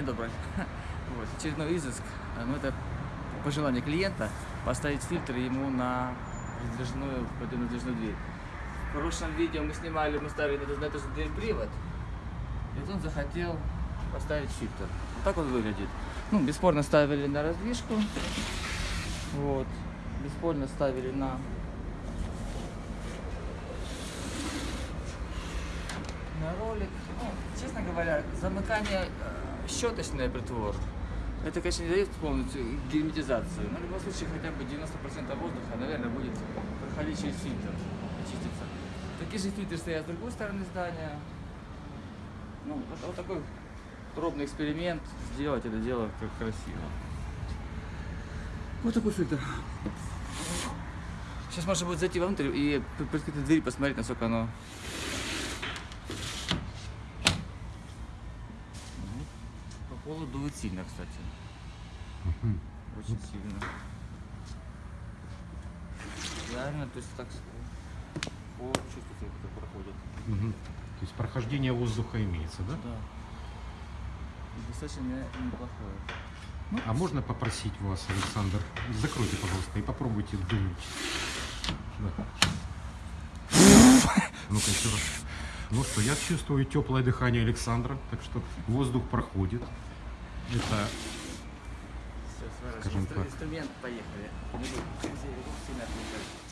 День добрый. Вот, очередной изыск. А, Ну, это по желанию клиента поставить фильтр ему на раздвижную, водяную дверь. В прошлом видео мы снимали, мы ставили на, эту- же дверь привод. И он захотел поставить фильтр. Вот так он выглядит. Ну, бесспорно ставили на раздвижку. Вот. Бесспорно ставили на на ролик. Ну, честно говоря, замыкание щеточный притвор. Это, конечно, не дает полностью герметизацию, но в любом случае хотя бы 90% воздуха, наверное, будет проходить через фильтр, очиститься. Такие же фильтры стоят с другой стороны здания. Ну, вот, вот такой пробный эксперимент, сделать это дело как красиво. Вот такой фильтр. Сейчас можно будет зайти внутрь и при при открытой двери посмотреть, насколько оно Ну, Полу дует сильно, кстати. Очень сильно. Реально, то есть так по чувствуется, как проходит. Мгм. То есть прохождение воздуха имеется, да? Да. И достаточно не- неплохое. А можно попросить вас, Александр, закройте, пожалуйста, и попробуйте дунуть. Да. Ну-ка еще раз. Ну что, я чувствую теплое дыхание Александра, так что воздух проходит. Это Все, Скажем так. инструмент, поехали. Не отвлекать.